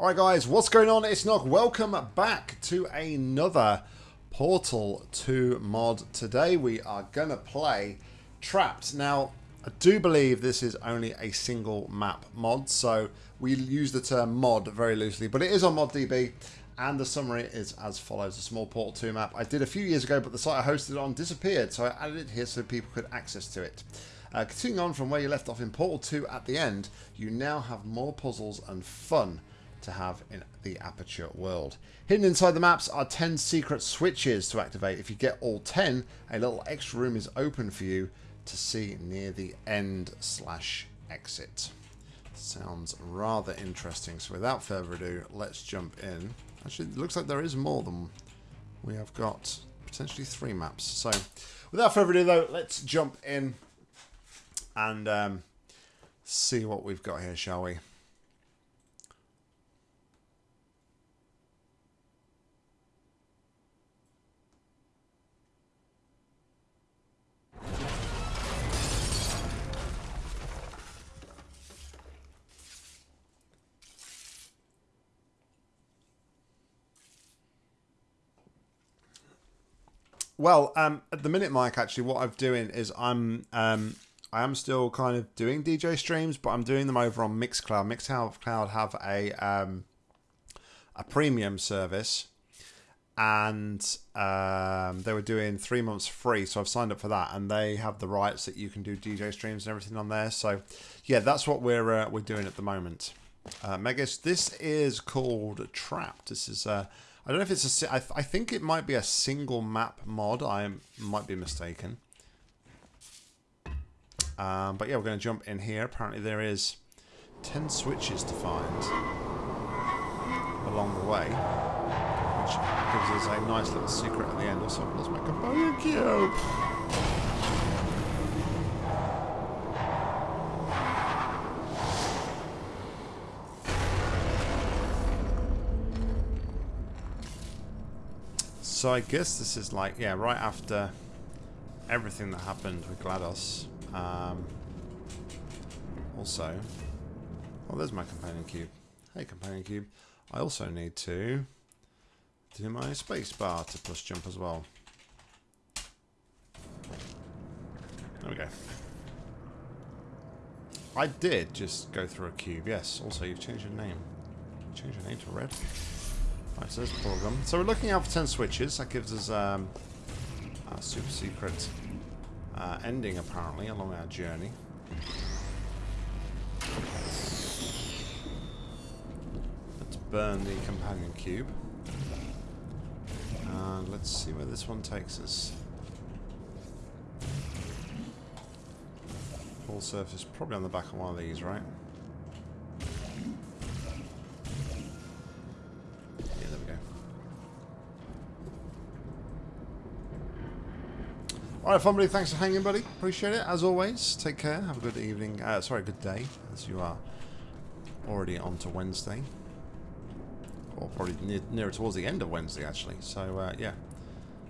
Alright guys, what's going on? It's Nock. Welcome back to another Portal 2 mod. Today we are going to play Trapped. Now, I do believe this is only a single map mod, so we use the term mod very loosely, but it is on ModDB, and the summary is as follows. A small Portal 2 map I did a few years ago, but the site I hosted it on disappeared, so I added it here so people could access to it. Uh, continuing on from where you left off in Portal 2 at the end, you now have more puzzles and fun to have in the Aperture world. Hidden inside the maps are 10 secret switches to activate. If you get all 10, a little extra room is open for you to see near the end slash exit. Sounds rather interesting. So without further ado, let's jump in. Actually, looks like there is more than we have got potentially three maps. So without further ado though, let's jump in and um, see what we've got here, shall we? Well, um, at the minute, Mike, actually, what I'm doing is I'm um, I am still kind of doing DJ streams, but I'm doing them over on Mixcloud. Mixcloud have a um, a premium service, and um, they were doing three months free, so I've signed up for that, and they have the rights that you can do DJ streams and everything on there. So, yeah, that's what we're uh, we're doing at the moment. Uh, Megas, this is called Trapped. This is uh, I don't know if it's a. I, th I think it might be a single map mod. I might be mistaken. Um, but yeah, we're going to jump in here. Apparently there is 10 switches to find along the way. Which gives us a nice little secret at the end. Also, let's make a bone cube. So I guess this is like, yeah, right after everything that happened with GLaDOS. Um, also, oh, there's my companion cube. Hey, companion cube. I also need to do my space bar to push jump as well. There we go. I did just go through a cube, yes. Also, you've changed your name. Change your name to red. Right, so there's program. So we're looking out for 10 switches. That gives us um, a super secret uh, ending, apparently, along our journey. Let's burn the companion cube. And let's see where this one takes us. Full surface, probably on the back of one of these, right? Alright, fun buddy, thanks for hanging, buddy. Appreciate it, as always. Take care. Have a good evening. Uh, sorry, good day, as you are already on to Wednesday. Or probably near, nearer towards the end of Wednesday, actually. So, uh, yeah.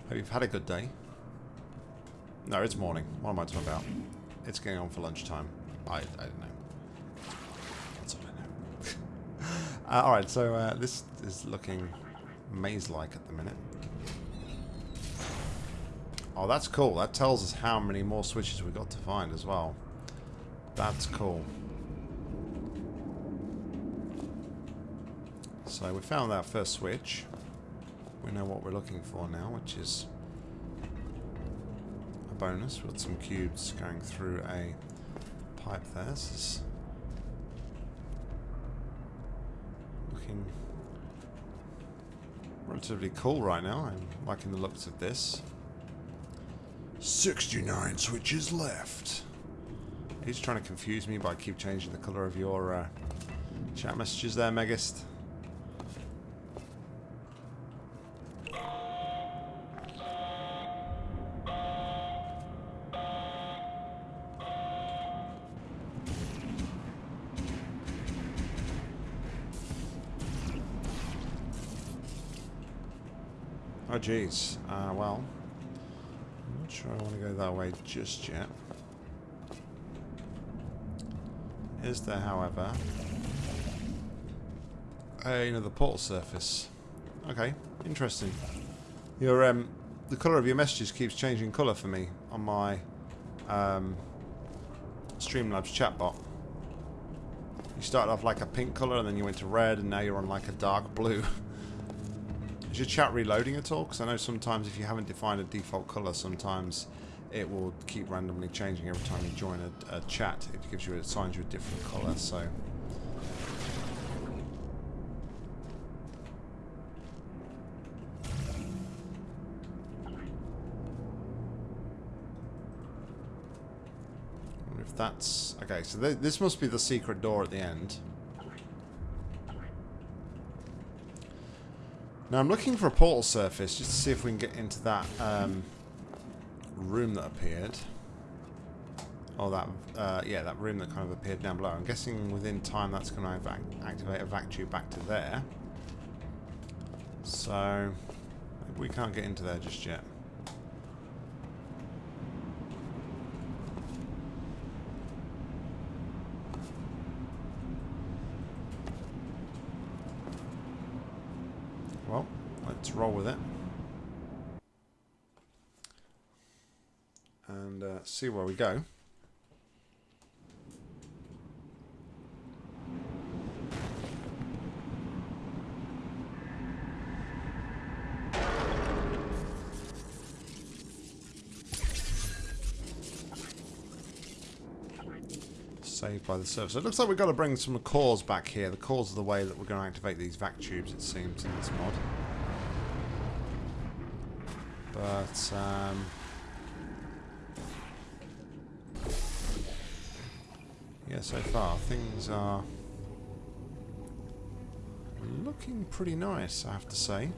Hope you've had a good day. No, it's morning. What am I talking about? It's getting on for lunchtime. I, I don't know. That's all I know. uh, Alright, so uh, this is looking maze-like at the minute. Oh, that's cool. That tells us how many more switches we've got to find as well. That's cool. So we found that first switch. We know what we're looking for now, which is a bonus with some cubes going through a pipe there. This is looking relatively cool right now. I'm liking the looks of this. 69 switches left. He's trying to confuse me by keep changing the colour of your uh, chat messages there, Megist. Oh, jeez. Uh, well sure I want to that way just yet. Is there, however, another portal surface. Okay, interesting. Your um, the colour of your messages keeps changing colour for me on my um, Streamlabs chatbot. You started off like a pink colour and then you went to red and now you're on like a dark blue. Is your chat reloading at all? Because I know sometimes if you haven't defined a default colour, sometimes it will keep randomly changing every time you join a, a chat. It gives you, it assigns you a different colour. So if that's okay. So th this must be the secret door at the end. Now I'm looking for a portal surface just to see if we can get into that um, room that appeared. Oh, that, uh, yeah, that room that kind of appeared down below. I'm guessing within time that's going to activate a vac tube back to there. So, we can't get into there just yet. Well, let's roll with it. Uh, see where we go. saved by the. So it looks like we've got to bring some cores back here. The cores are the way that we're going to activate these vac tubes, it seems, in this mod. But, um... Yeah, so far, things are looking pretty nice, I have to say.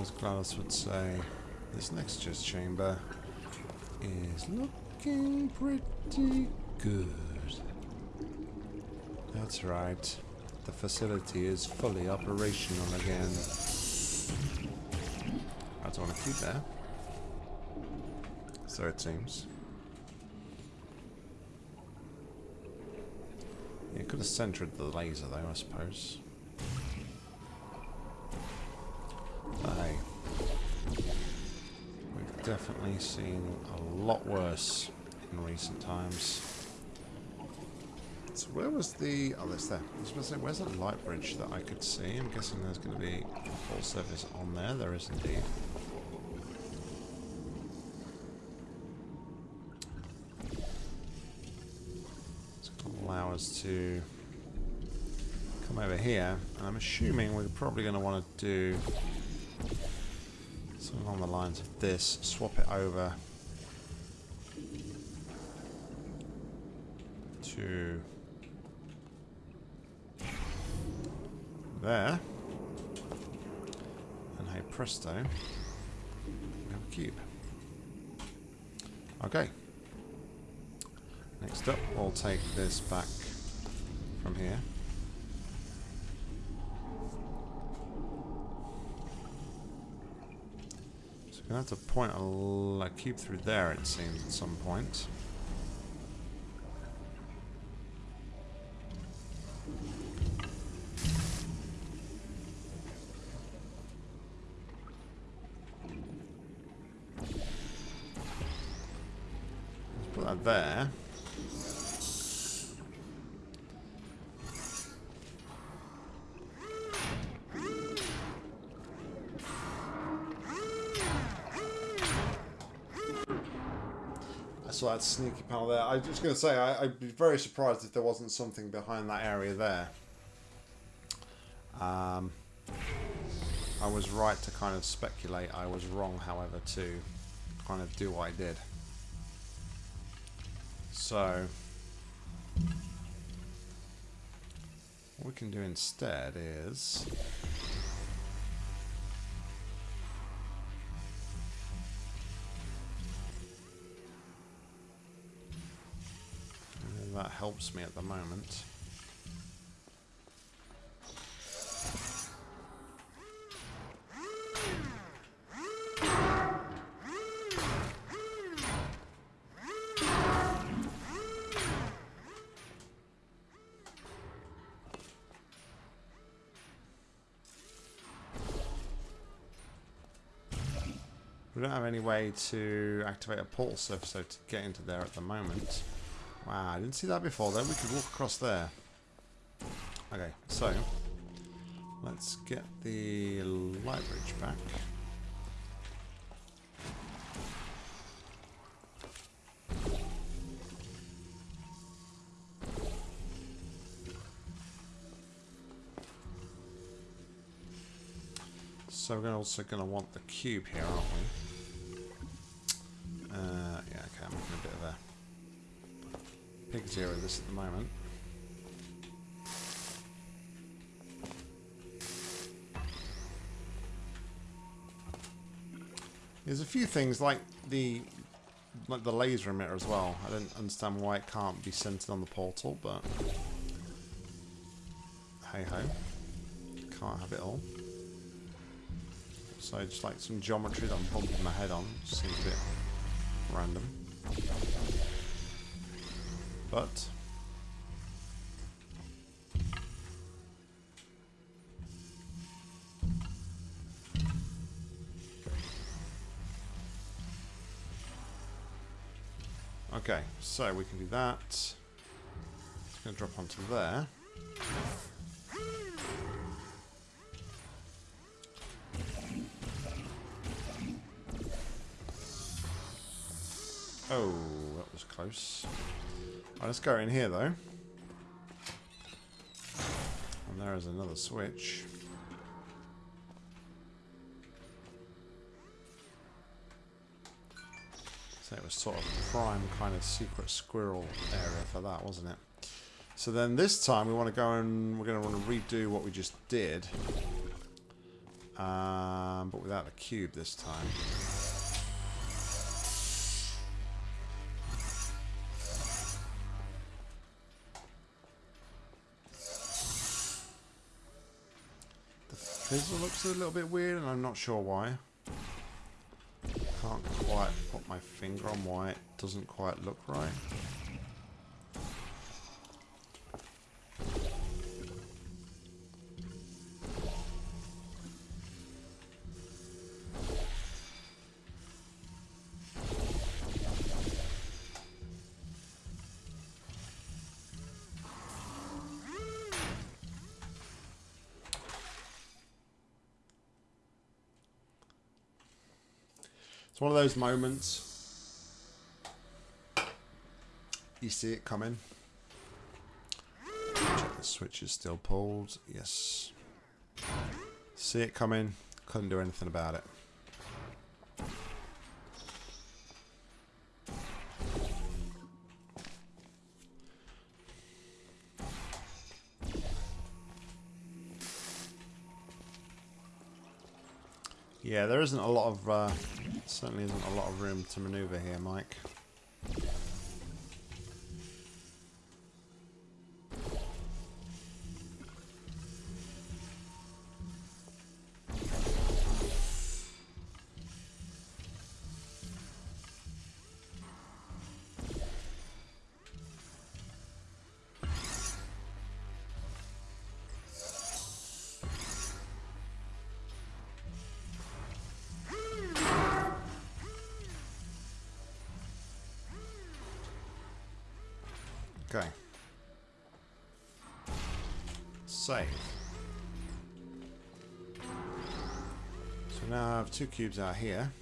as GLaDOS would say, this next just chamber is looking pretty good. That's right. The facility is fully operational again. I don't want to keep there. So it seems. You could have centered the laser though, I suppose. Aye. We've definitely seen a lot worse in recent times. Where was the... Oh, there's there. I was going to say, where's that light bridge that I could see? I'm guessing there's going to be a full surface on there. There is indeed. It's going to allow us to come over here. And I'm assuming we're probably going to want to do something along the lines of this, swap it over to there. And hey presto, we have a cube. Okay. Next up, we'll take this back from here. So we're Gonna have to point a cube through there, it seems, at some point. Sneaky panel there. I was going to say, I, would be very surprised if there wasn't something behind that area there. Um, I was right to kind of speculate. I was wrong, however, to kind of do what I did. So, what we can do instead is... helps me at the moment. We don't have any way to activate a portal surface so to get into there at the moment. Wow, I didn't see that before then. We could walk across there. Okay, so let's get the light bridge back. So we're also going to want the cube here, aren't we? Uh, yeah, okay, I'm making a bit of a zero this at the moment. There's a few things like the like the laser emitter as well. I don't understand why it can't be centered on the portal, but hey ho, can't have it all. So just like some geometry that I'm bumping my head on. Seems a bit random. But Okay, so we can do that. It's going to drop onto there. Oh, that was close. Right, let's go in here though. And there is another switch. So it was sort of prime kind of secret squirrel area for that, wasn't it? So then this time we want to go and we're going to want to redo what we just did. Um, but without the cube this time. Fizzle looks a little bit weird and I'm not sure why. Can't quite put my finger on why it doesn't quite look right. It's one of those moments. You see it coming. Check the switch is still pulled. Yes. See it coming. Couldn't do anything about it. Yeah, there isn't a lot of uh, Certainly isn't a lot of room to maneuver here, Mike. Two cubes are here.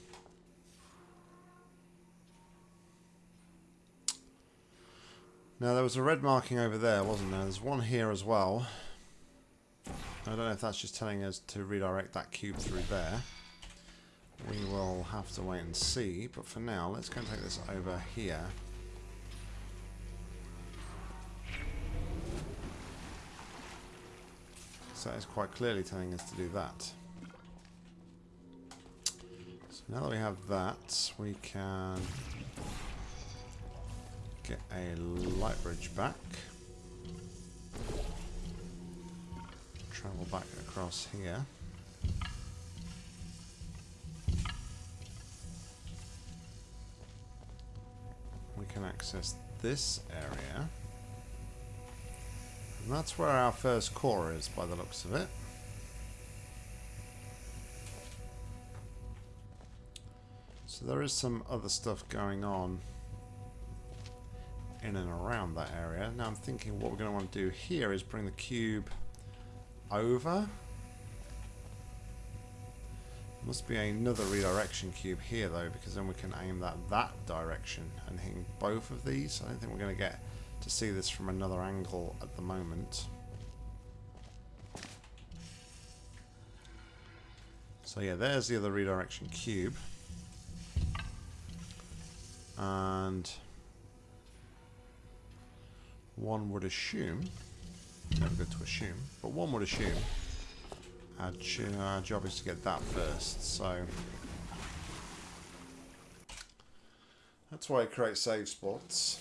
Now there was a red marking over there, wasn't there? There's one here as well. I don't know if that's just telling us to redirect that cube through there. We will have to wait and see, but for now, let's go and take this over here. So that is quite clearly telling us to do that. Now that we have that, we can get a light bridge back. Travel back across here. We can access this area. And that's where our first core is, by the looks of it. There is some other stuff going on in and around that area. Now I'm thinking what we're going to want to do here is bring the cube over. Must be another redirection cube here though, because then we can aim that that direction and hitting both of these. I don't think we're going to get to see this from another angle at the moment. So yeah, there's the other redirection cube. And one would assume, never good to assume, but one would assume our, our job is to get that first, so that's why I create save spots.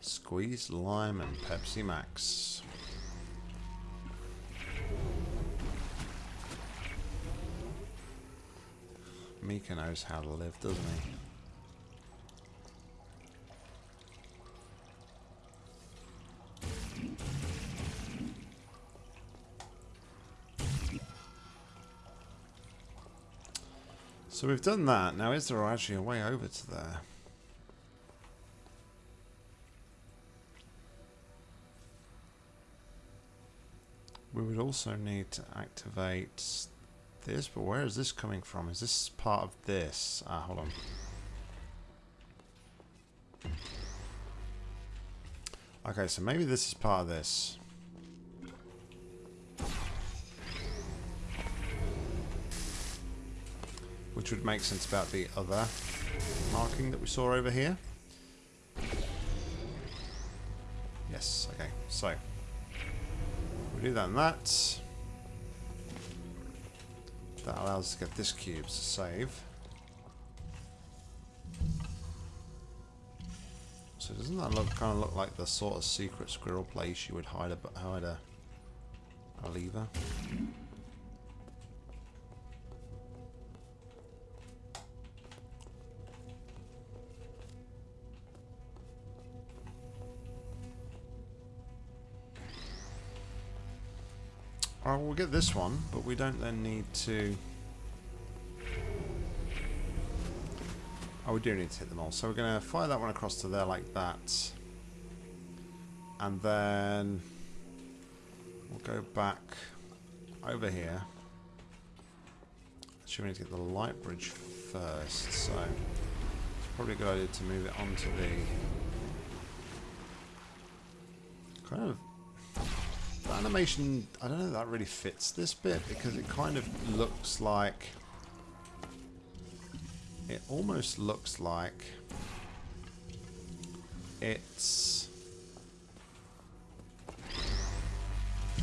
Squeeze lime and Pepsi Max. Mika knows how to live, doesn't he? So we've done that. Now is there actually a way over to there? We would also need to activate this, but where is this coming from? Is this part of this? Ah, hold on. Okay, so maybe this is part of this. Which would make sense about the other marking that we saw over here. Yes, okay, so we do that and that. That allows us to get this cube to save. So doesn't that look kind of look like the sort of secret squirrel place you would hide a hide a, a lever? Alright, we'll get this one, but we don't then need to... Oh, we do need to hit them all. So we're going to fire that one across to there like that. And then we'll go back over here. Actually, we need to get the light bridge first, so it's probably a good idea to move it onto the kind of the animation, I don't know that really fits this bit because it kind of looks like... It almost looks like it's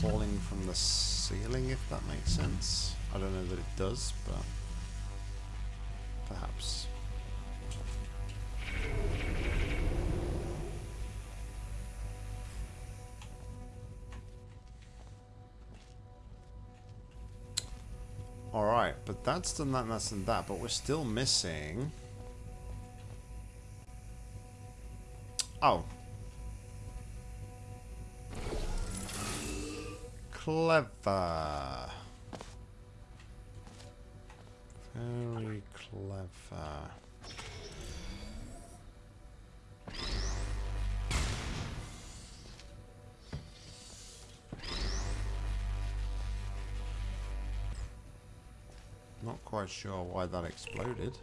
falling from the ceiling, if that makes sense. I don't know that it does, but perhaps. But that's done that and that's done that, but we're still missing... Oh. Clever. Very clever. Not quite sure why that exploded.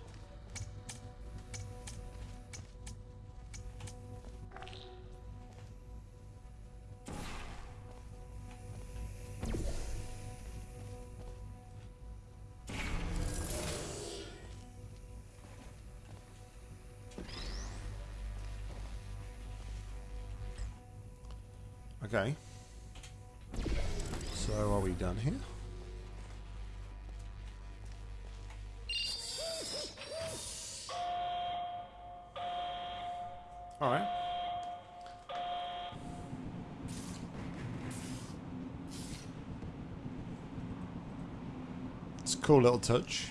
cool little touch.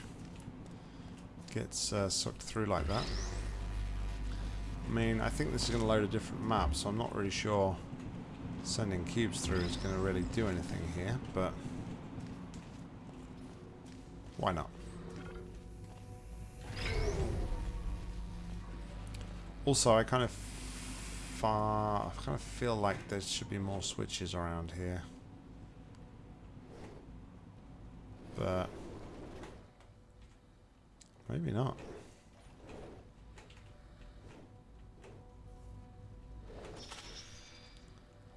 Gets uh, sucked through like that. I mean, I think this is going to load a different map, so I'm not really sure sending cubes through is going to really do anything here, but why not? Also, I kind of far, I kind of feel like there should be more switches around here. But maybe not.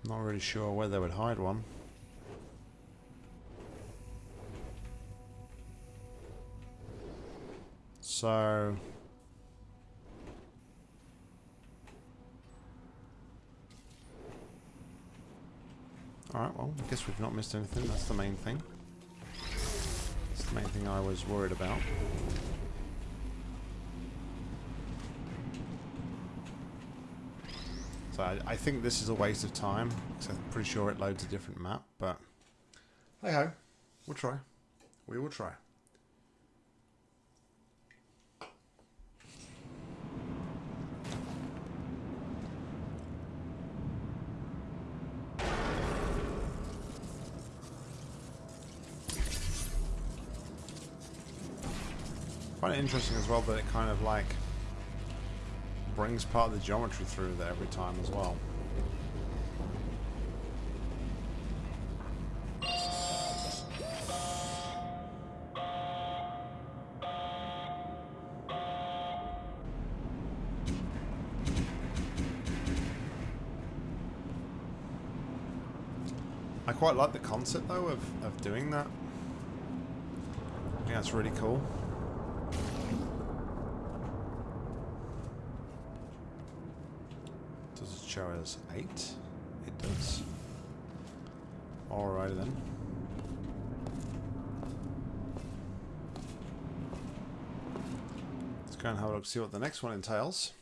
Not really sure where they would hide one. So... Alright, well, I guess we've not missed anything. That's the main thing. That's the main thing I was worried about. So I, think this is a waste of time. I'm pretty sure it loads a different map, but... Hey ho, we'll try. We will try. it interesting as well that it kind of like brings part of the geometry through there every time as well. I quite like the concept though of, of doing that. I think that's really cool. Us 8? It does. Alright then. Let's go and have a look, see what the next one entails.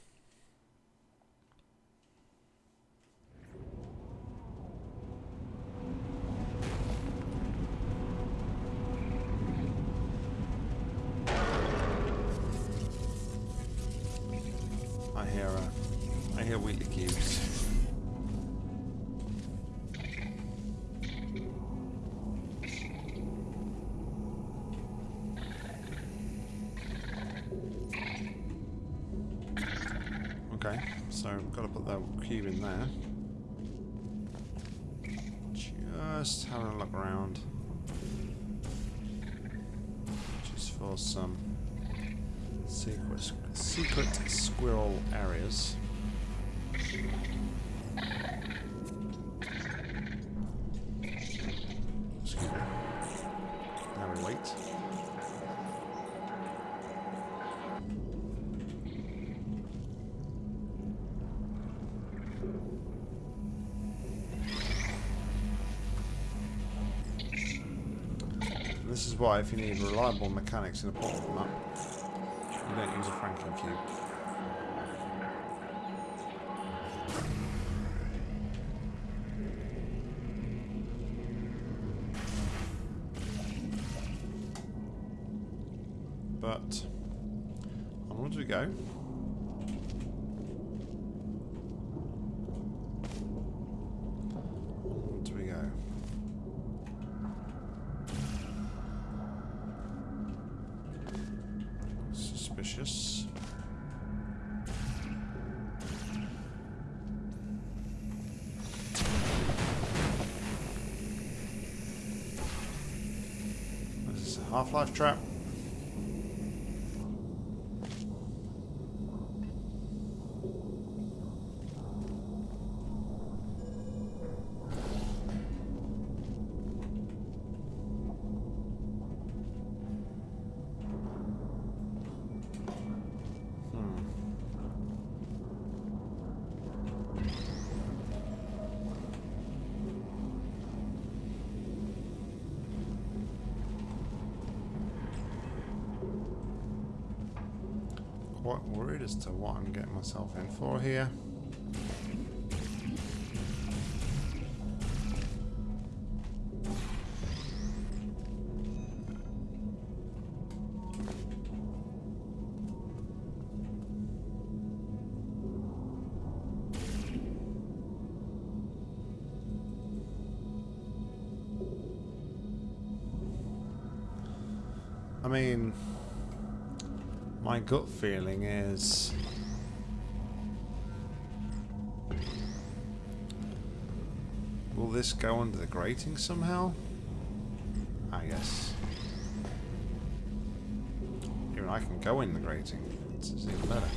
This is why if you need reliable mechanics in a portable map, you don't use a Franklin cube. But onwards we go. As to what I'm getting myself in for here. I mean, my gut feeling is... Will this go under the grating somehow? I guess. Even I can go in the grating. It's even better.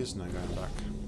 Is no going back.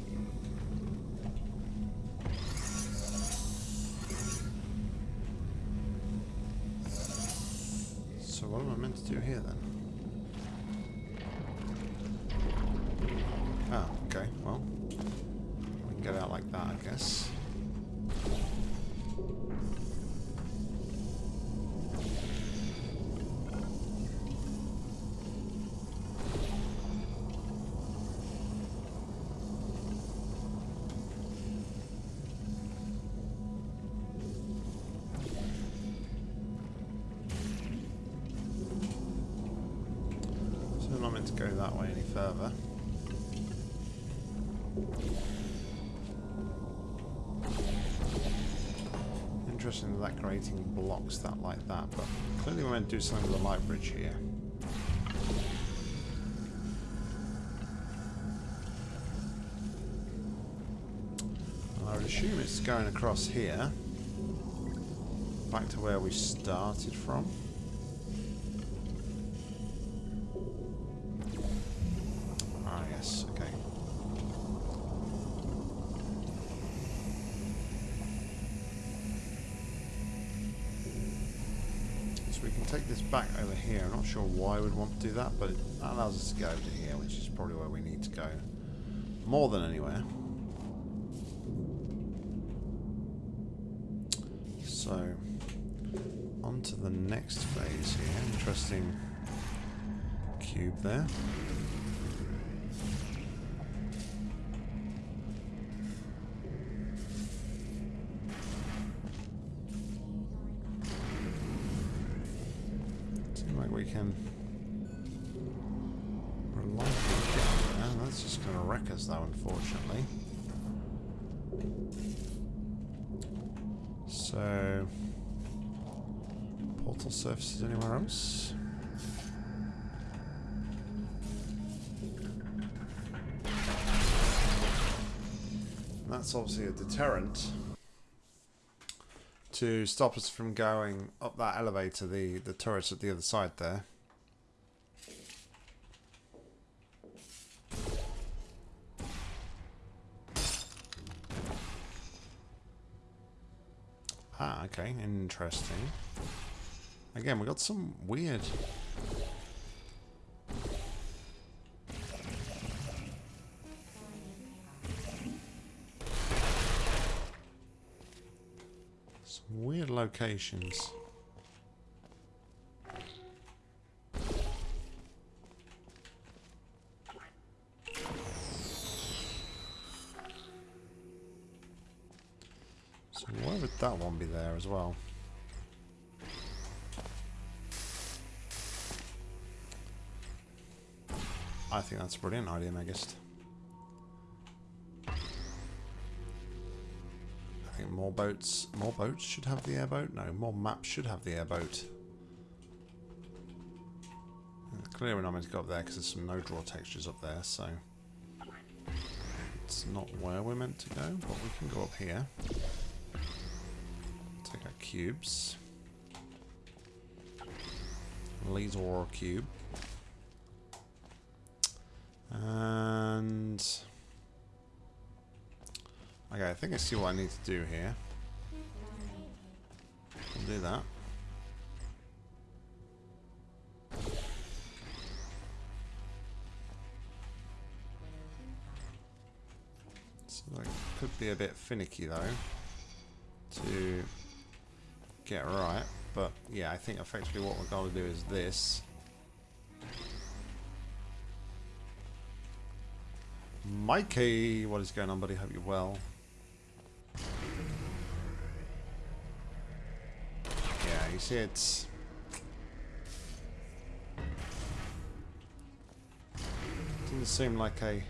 Go that way any further. Interesting that grating blocks that like that, but clearly we're meant to do something with the light bridge here. I would assume it's going across here, back to where we started from. Sure why we'd want to do that, but it allows us to go to here, which is probably where we need to go. More than anywhere. So, on to the next phase here. Interesting cube there. So, portal surfaces anywhere else? That's obviously a deterrent to stop us from going up that elevator, the, the turrets at the other side there. Ah, okay, interesting. Again, we got some weird... Some weird locations. As well? I think that's a brilliant idea, Megist. I think more boats, more boats should have the airboat. No, more maps should have the airboat. Clearly we're not meant to go up there because there's some no-draw textures up there, so... It's not where we're meant to go, but we can go up here. Cubes. Laser cube. And... Okay, I think I see what I need to do here. I'll do that. So that could be a bit finicky though to get right. But yeah, I think effectively what we're going to do is this. Mikey, what is going on, buddy? Hope you're well. Yeah, you see it's... Didn't seem like a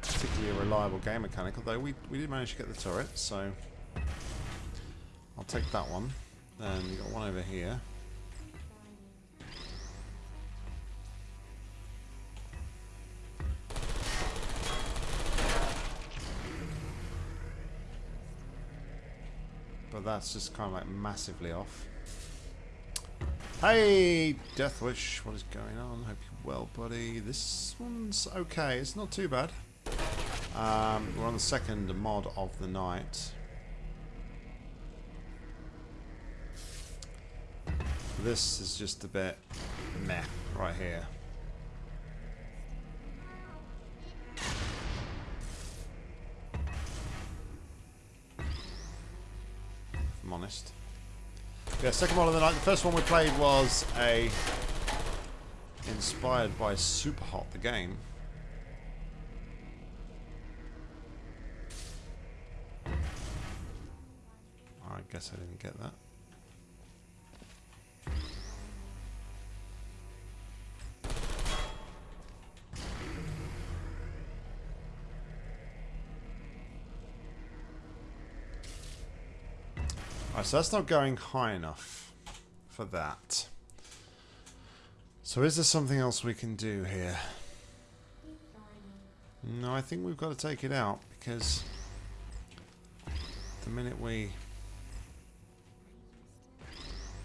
particularly reliable game mechanic, although we, we did manage to get the turret, so... I'll take that one. Then you got one over here. But that's just kind of like massively off. Hey, Deathwish, what is going on? Hope you're well, buddy. This one's okay. It's not too bad. Um, we're on the second mod of the night. This is just a bit meh right here. I'm honest. Yeah, second one of the night. The first one we played was a inspired by Superhot, the game. I guess I didn't get that. So that's not going high enough for that. So is there something else we can do here? No, I think we've got to take it out because the minute we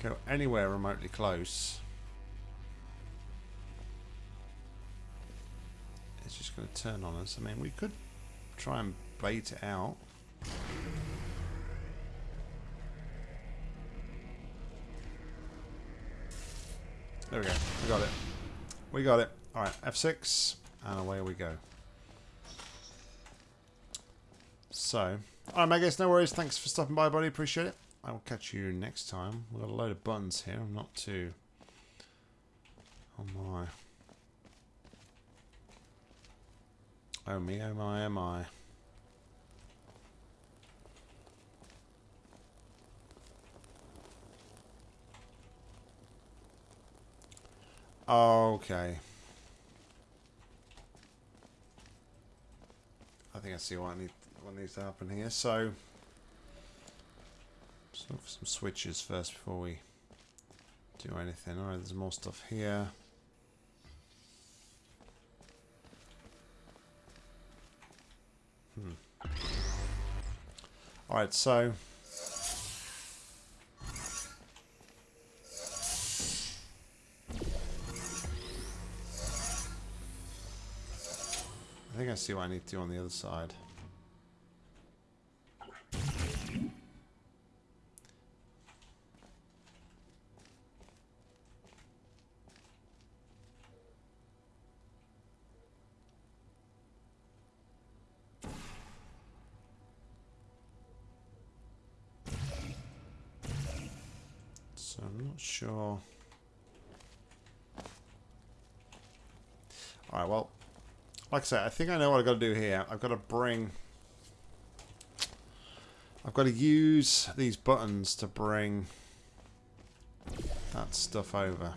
go anywhere remotely close, it's just going to turn on us. I mean, we could try and bait it out. There we go. We got it. We got it. Alright, F6, and away we go. So, alright, Megas, no worries. Thanks for stopping by, buddy. Appreciate it. I will catch you next time. We've got a load of buttons here. I'm not too... Oh my. Oh me, oh my, oh my. Okay. I think I see what, I need, what needs to happen here. So, look for some switches first before we do anything. Alright, there's more stuff here. Hmm. Alright, so think I see what I need to do on the other side. So I'm not sure. Alright, well, like I said, I think I know what I've got to do here. I've got to bring... I've got to use these buttons to bring that stuff over.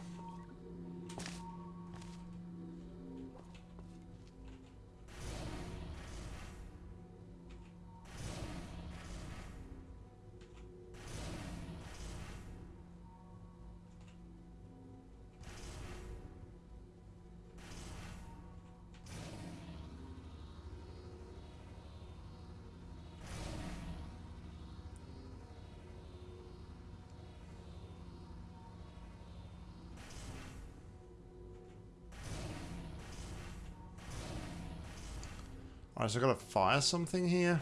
Alright, so I've got to fire something here.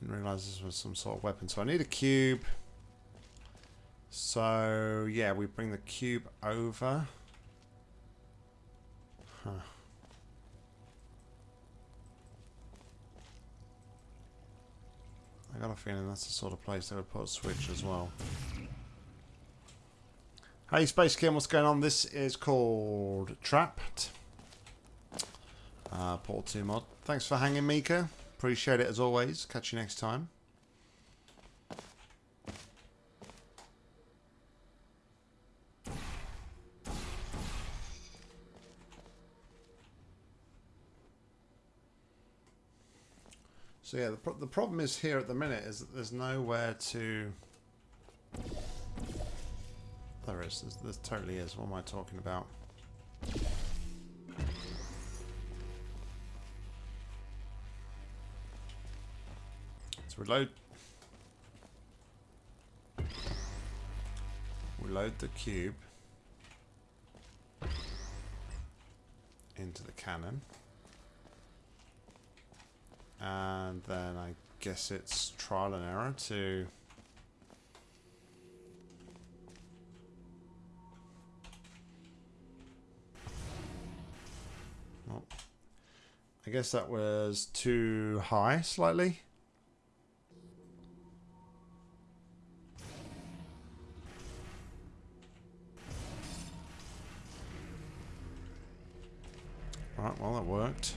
Didn't realise this was some sort of weapon. So I need a cube. So, yeah, we bring the cube over. Huh. I got a feeling that's the sort of place they would put a switch as well. Hey Space Kim, what's going on? This is called Trapped. Uh, Portal 2 mod. Thanks for hanging, Mika. Appreciate it as always. Catch you next time. So yeah, the, pro the problem is here at the minute is that there's nowhere to... There is. There totally is. What am I talking about? Let's reload. Reload the cube into the cannon. And then I guess it's trial and error to I guess that was too high slightly. Right, well that worked.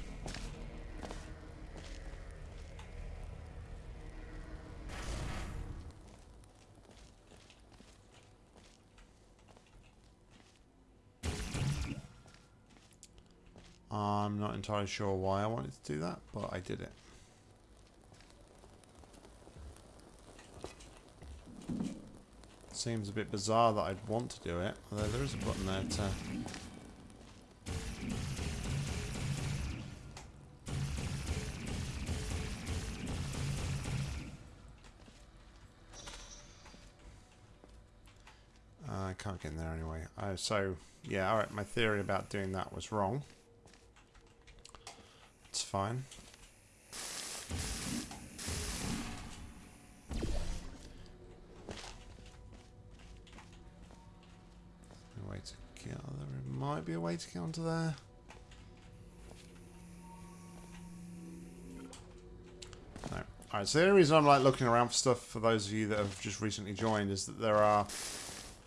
I'm not entirely sure why I wanted to do that, but I did it. Seems a bit bizarre that I'd want to do it, although there is a button there to... there anyway. Oh, so, yeah, alright, my theory about doing that was wrong. It's fine. A way to get there might be a way to get onto there. No. Alright, so the only reason I'm like looking around for stuff for those of you that have just recently joined is that there are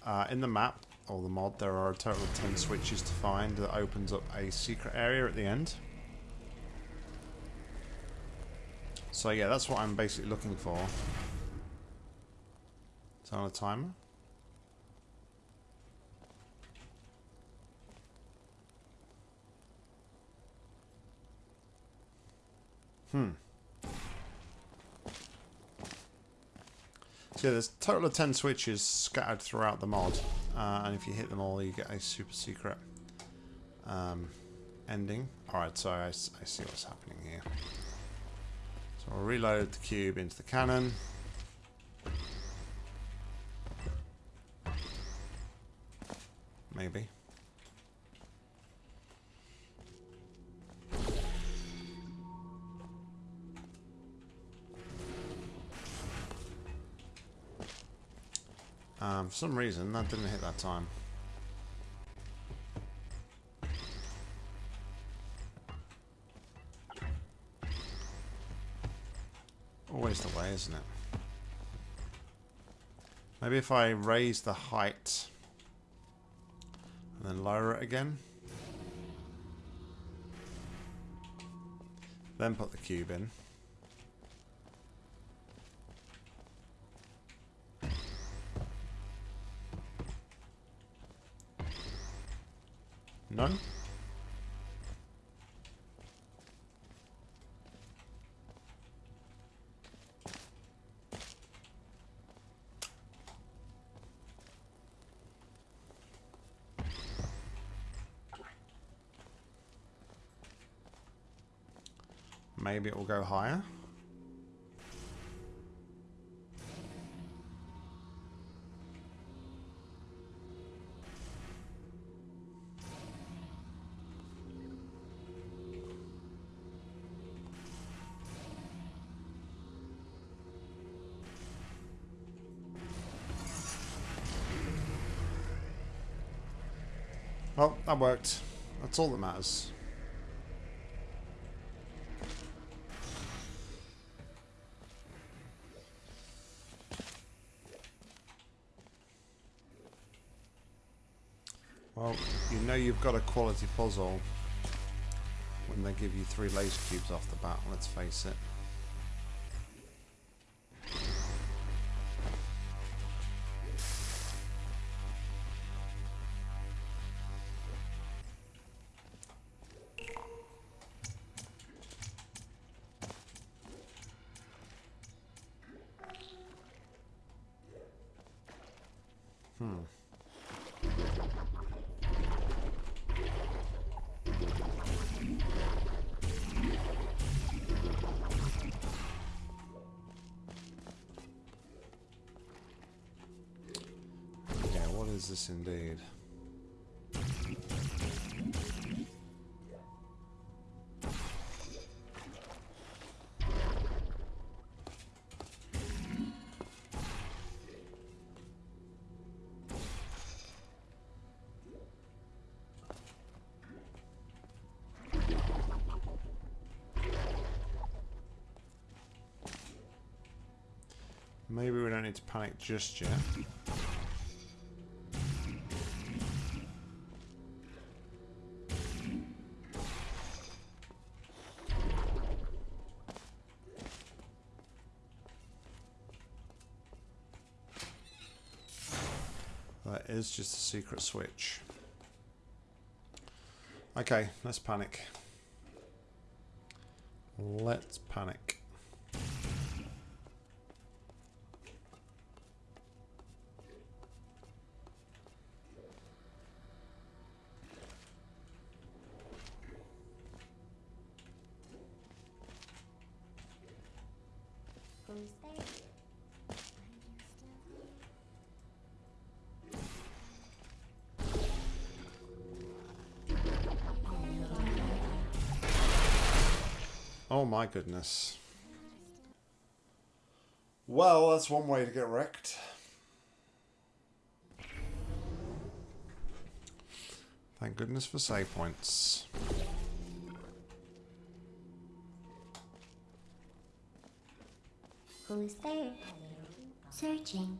uh, in the map or the mod there are a total of 10 switches to find that opens up a secret area at the end. So yeah, that's what I'm basically looking for. Turn on a timer. Hmm. So yeah, there's a total of 10 switches scattered throughout the mod. Uh, and if you hit them all, you get a super secret um, ending. Alright, so I, I see what's happening here. So I'll reload the cube into the cannon. Maybe. Um, for some reason, that didn't hit that time. Always the way, isn't it? Maybe if I raise the height and then lower it again. Then put the cube in. No? Maybe it will go higher. That worked. That's all that matters. Well, you know you've got a quality puzzle when they give you three laser cubes off the bat, let's face it. Need to panic just yet. is just a secret switch. Okay, let's panic. Let's panic. Goodness. Well, that's one way to get wrecked. Thank goodness for save points. Who's there? Searching.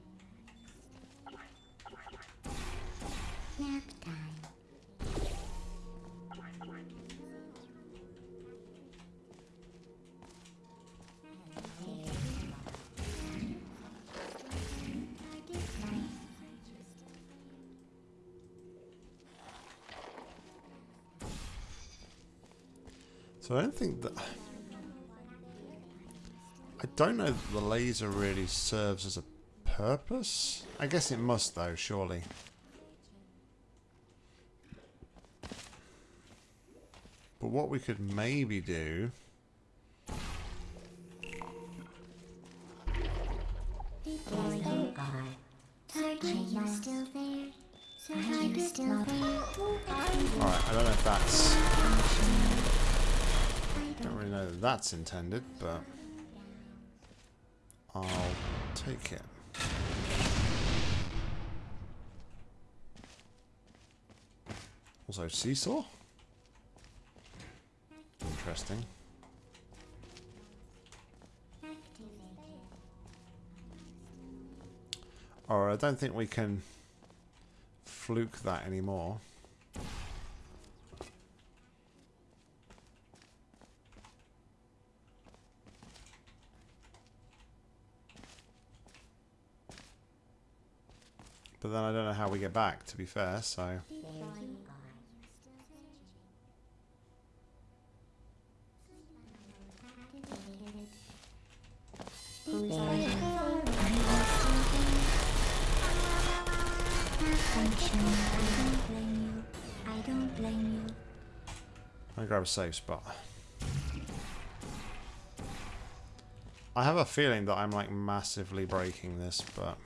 Nap time. I don't think that... I don't know that the laser really serves as a purpose. I guess it must though, surely. But what we could maybe do... that's intended, but I'll take it. Also, seesaw? Interesting. Or I don't think we can fluke that anymore. But then I don't know how we get back, to be fair, so... I grab a safe spot. I have a feeling that I'm like massively breaking this, but...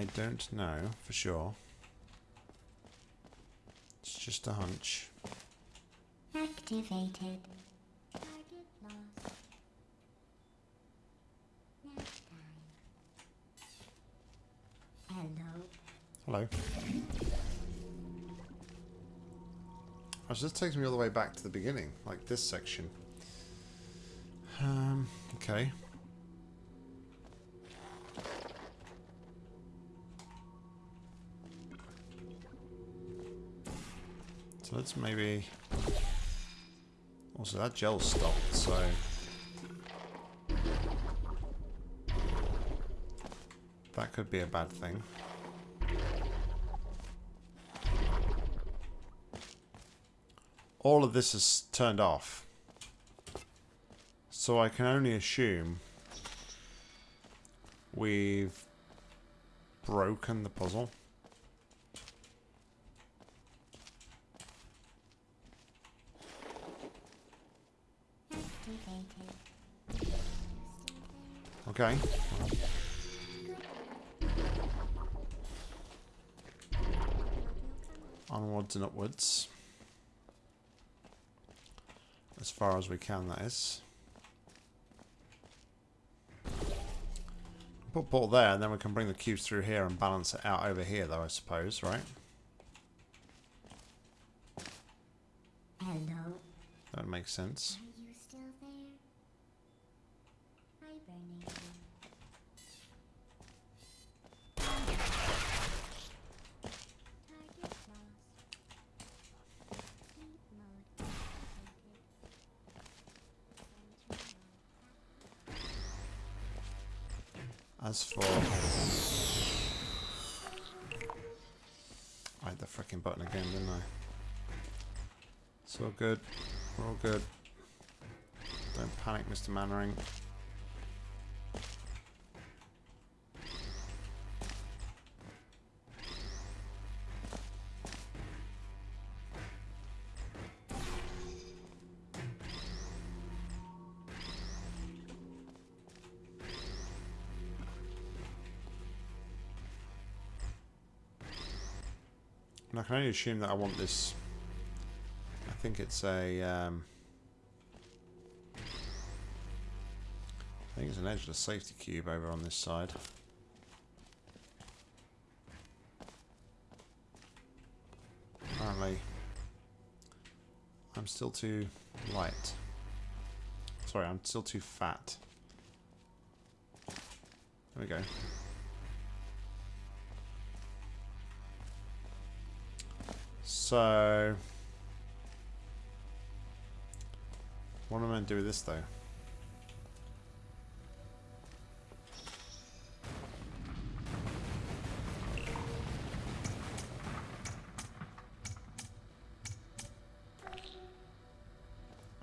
I don't know for sure. It's just a hunch. Activated. Hello. Hello. Oh, so this takes me all the way back to the beginning, like this section. Um, okay. So let's maybe... Also, that gel stopped, so... That could be a bad thing. All of this is turned off. So I can only assume we've broken the puzzle. Activated. Okay. Onwards and upwards. As far as we can, that is. Put ball there, and then we can bring the cubes through here and balance it out over here, though, I suppose, right? Hello. That makes sense. Didn't I? It's all good. We're all good. Don't panic, Mr. Mainwaring. Only assume that I want this. I think it's a. Um, I think it's an edge of edgeless safety cube over on this side. Apparently, I'm still too light. Sorry, I'm still too fat. There we go. So, what am I going to do with this though?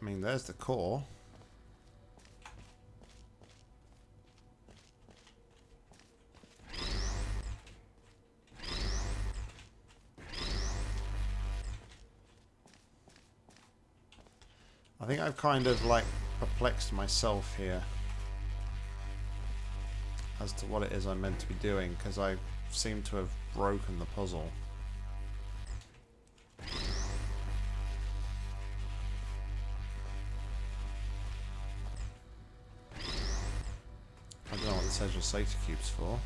I mean, there's the core. I've kind of like perplexed myself here as to what it is I'm meant to be doing because I seem to have broken the puzzle. I don't know what this edge safety cube's for.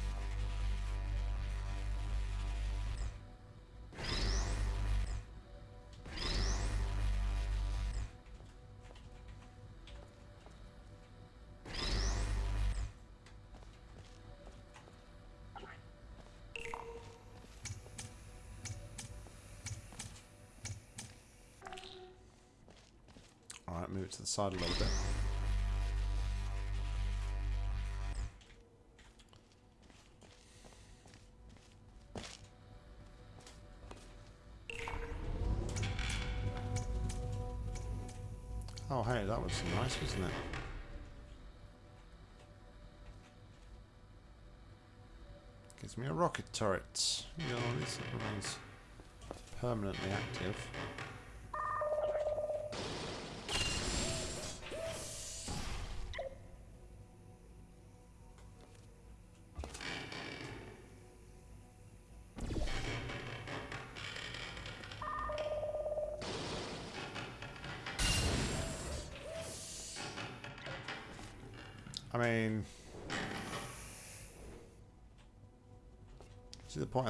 Side a little bit. Oh hey, that was nice, wasn't it? Gives me a rocket turret. You know, this remains permanently active.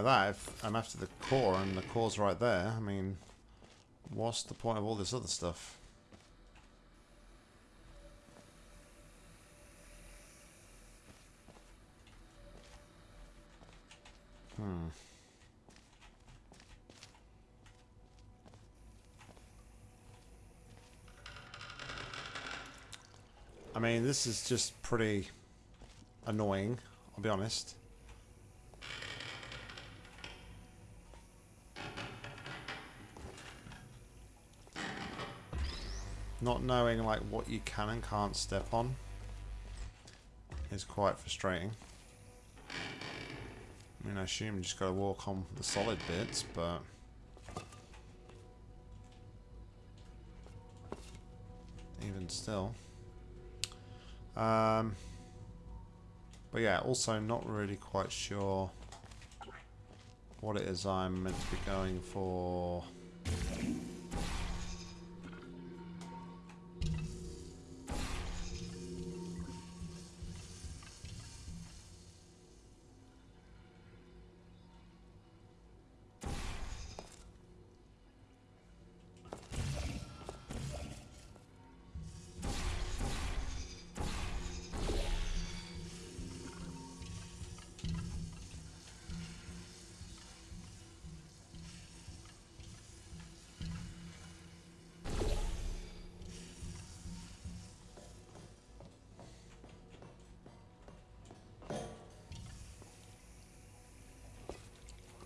at that if I'm after the core and the core's right there, I mean, what's the point of all this other stuff? Hmm. I mean, this is just pretty annoying, I'll be honest. Not knowing like what you can and can't step on is quite frustrating. I mean, I assume you just gotta walk on the solid bits, but... Even still. Um, but yeah, also not really quite sure what it is I'm meant to be going for.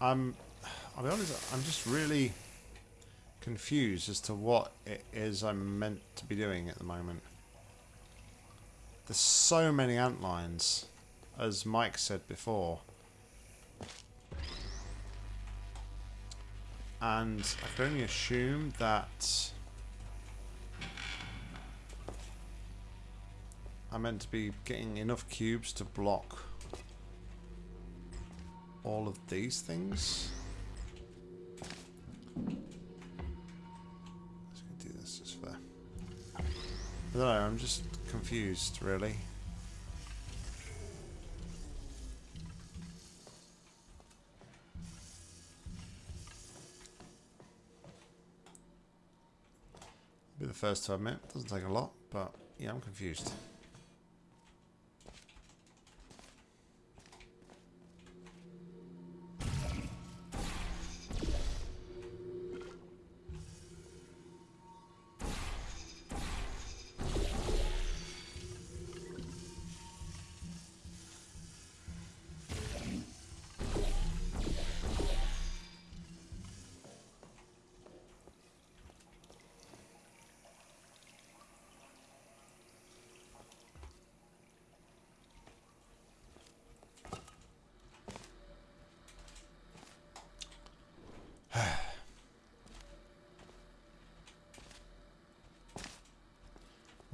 I'm, I'll be honest, I'm just really confused as to what it is I'm meant to be doing at the moment. There's so many ant lines, as Mike said before. And I can only assume that I'm meant to be getting enough cubes to block all of these things. Let's do this just for. I don't know. I'm just confused, really. Be the first to admit. Doesn't take a lot, but yeah, I'm confused.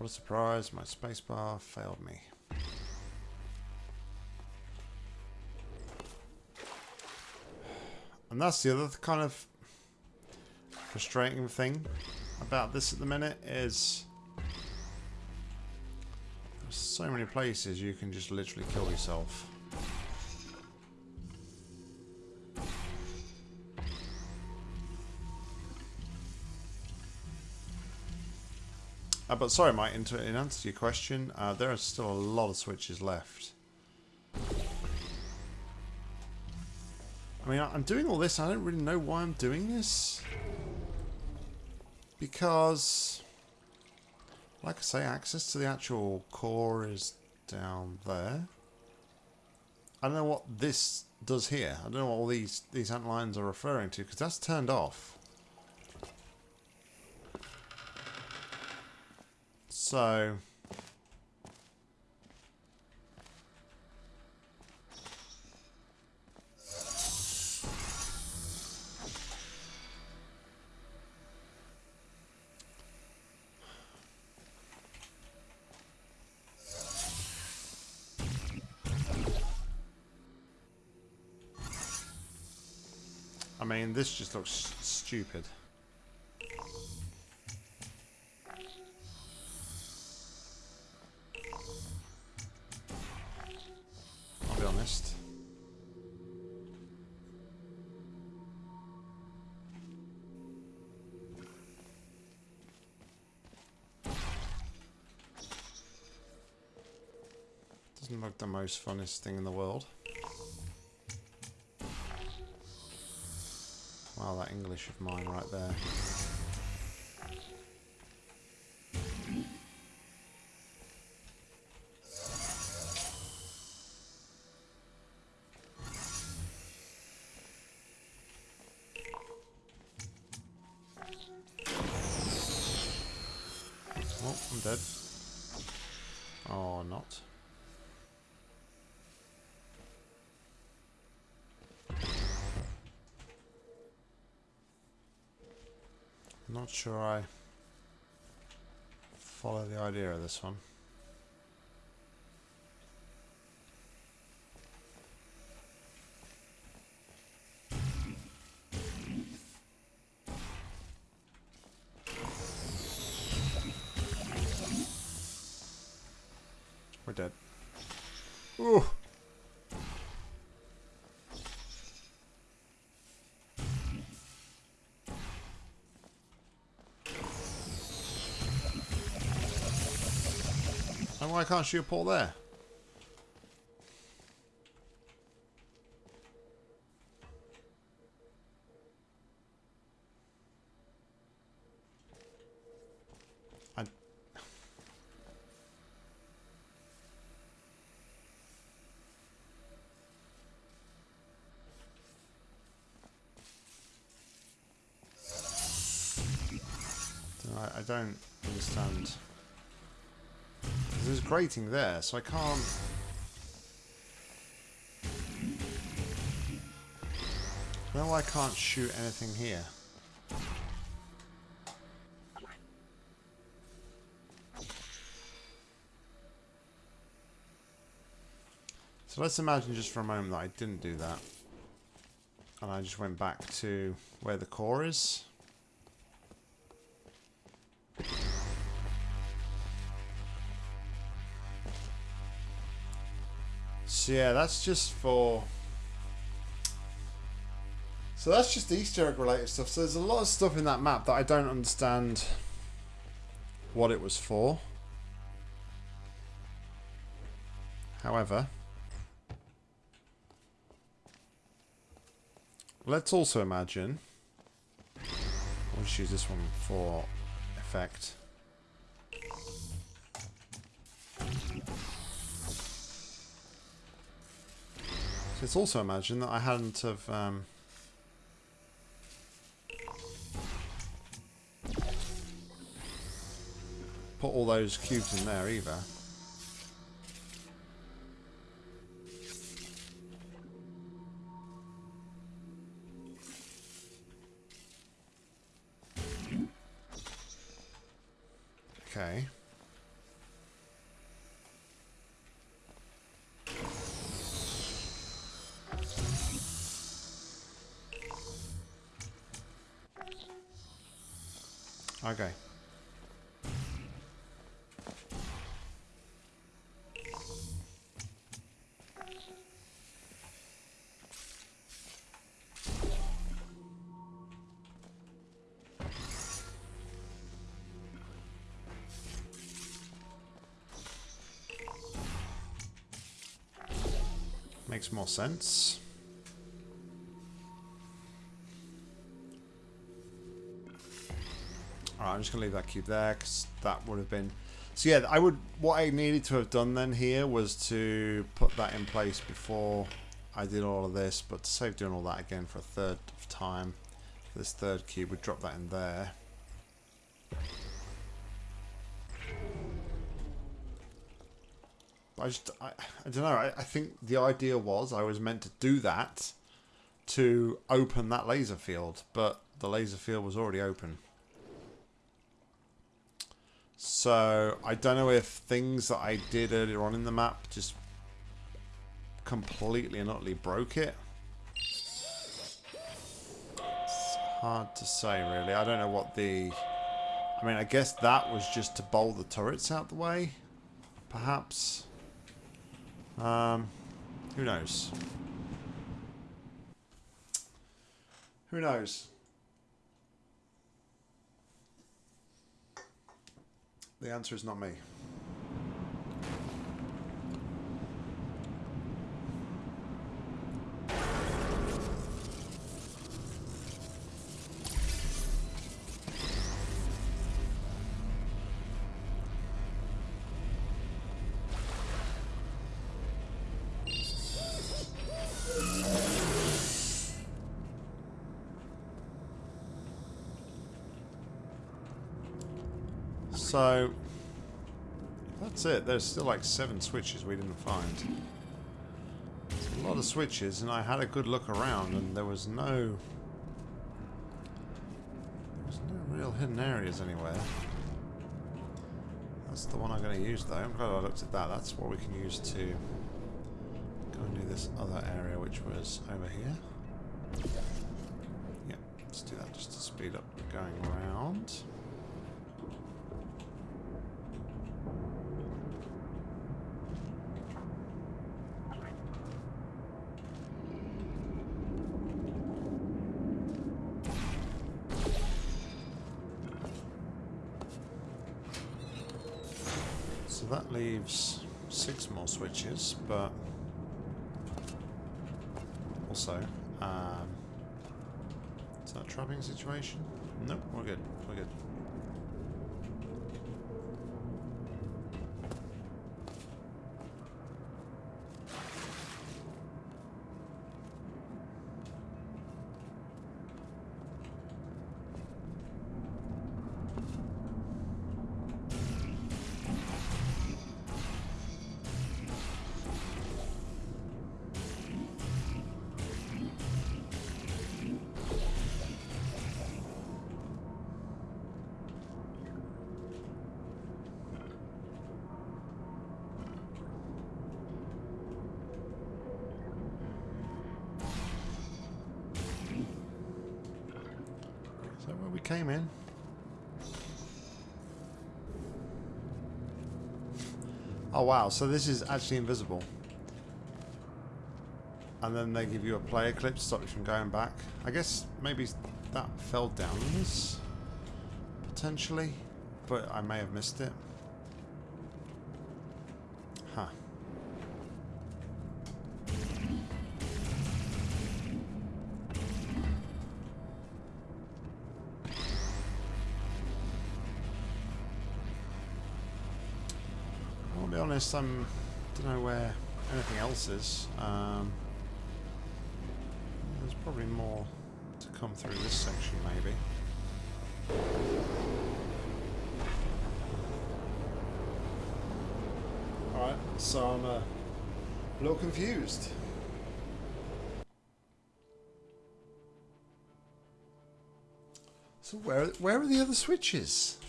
What a surprise, my spacebar failed me. And that's the other kind of frustrating thing about this at the minute is there's so many places you can just literally kill yourself. Uh, but sorry, Mike, in, in answer to your question, uh, there are still a lot of switches left. I mean, I'm doing all this, I don't really know why I'm doing this. Because, like I say, access to the actual core is down there. I don't know what this does here. I don't know what all these, these ant lines are referring to, because that's turned off. So... I mean, this just looks stupid. Most funnest thing in the world. Wow, that English of mine right there. Sure I follow the idea of this one. Why can't a port there? I, I don't understand. Grating there, so I can't... No, I can't shoot anything here. So let's imagine just for a moment that I didn't do that. And I just went back to where the core is. So yeah, that's just for... So that's just Easter egg related stuff. So there's a lot of stuff in that map that I don't understand what it was for. However, let's also imagine... I'll just use this one for effect. Let's also imagine that I hadn't have um, put all those cubes in there either. Okay. Okay. Makes more sense. I'm just going to leave that cube there because that would have been... So yeah, I would. what I needed to have done then here was to put that in place before I did all of this, but to save doing all that again for a third time, this third cube, would drop that in there. I just, I, I don't know, I, I think the idea was I was meant to do that to open that laser field, but the laser field was already open. So I don't know if things that I did earlier on in the map just completely and utterly broke it. It's hard to say really. I don't know what the... I mean, I guess that was just to bowl the turrets out the way, perhaps. Um, who knows? Who knows? The answer is not me. That's it. There's still like seven switches we didn't find. It's a lot of switches, and I had a good look around, and there was no... There was no real hidden areas anywhere. That's the one I'm going to use, though. I'm glad I looked at that. That's what we can use to go and do this other area, which was over here. Yeah, let's do that just to speed up going around. So that leaves six more switches, but also, um, is that trapping situation? Nope, we're good. We're good. Oh wow, so this is actually invisible. And then they give you a player clip to stop you from going back. I guess maybe that fell down this, potentially, but I may have missed it. Huh. Honest, I'm don't know where anything else is. Um, there's probably more to come through this section, maybe. Alright, so I'm uh, a little confused. So where where are the other switches?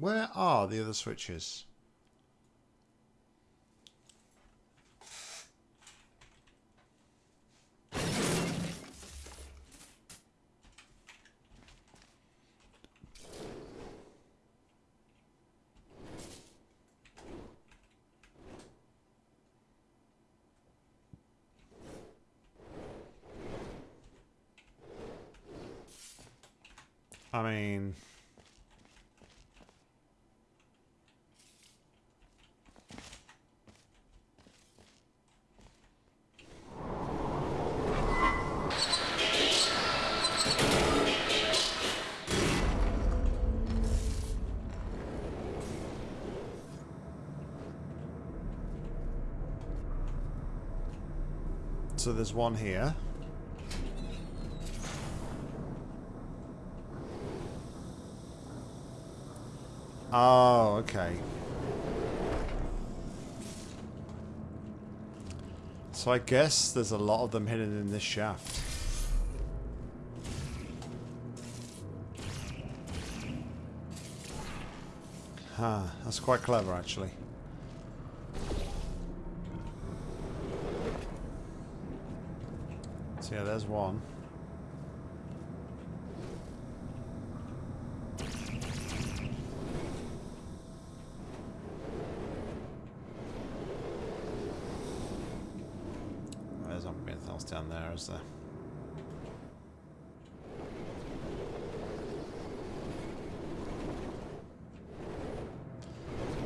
Where are the other switches? I mean... So there's one here. Oh, okay. So I guess there's a lot of them hidden in this shaft. Huh, that's quite clever actually. Yeah, there's one. There's not anything else down there, is there?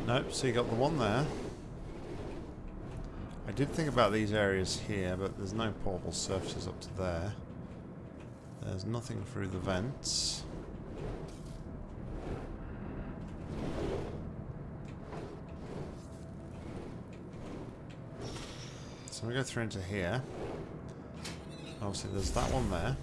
Nope, so you got the one there. I did think about these areas here, but there's no portable surfaces up to there. There's nothing through the vents. So we go through into here. Obviously there's that one there.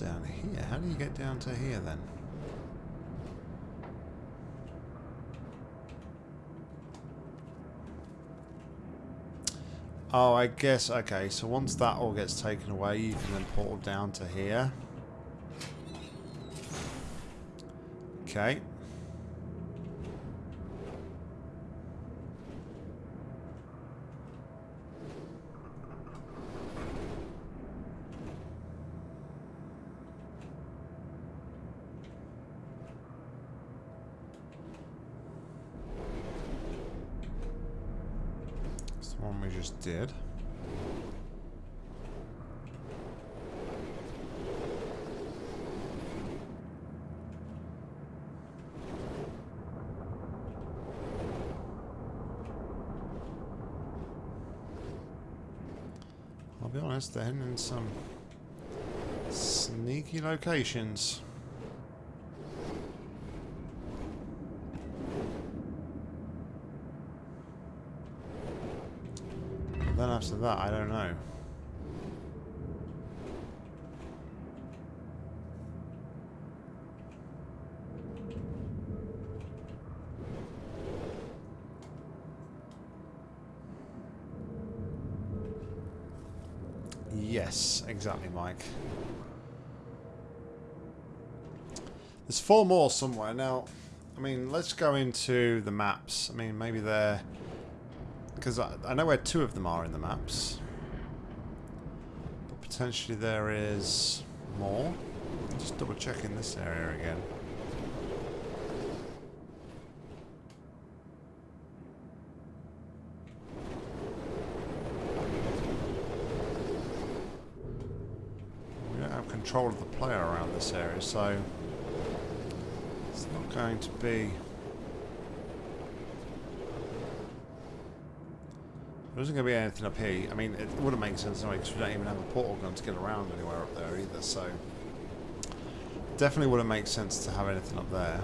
down here. How do you get down to here then? Oh, I guess, okay, so once that all gets taken away, you can then portal down to here. Okay. It's the one we just did. Heading in some sneaky locations. Then after that, I don't know. Yes, exactly, Mike. There's four more somewhere. Now, I mean, let's go into the maps. I mean, maybe they're... Because I, I know where two of them are in the maps. But potentially there is more. Just double checking this area again. We don't have control of the player around this area, so it's not going to be. There isn't going to be anything up here. I mean, it wouldn't make sense anyway because we don't even have a portal gun to get around anywhere up there either. So definitely wouldn't make sense to have anything up there.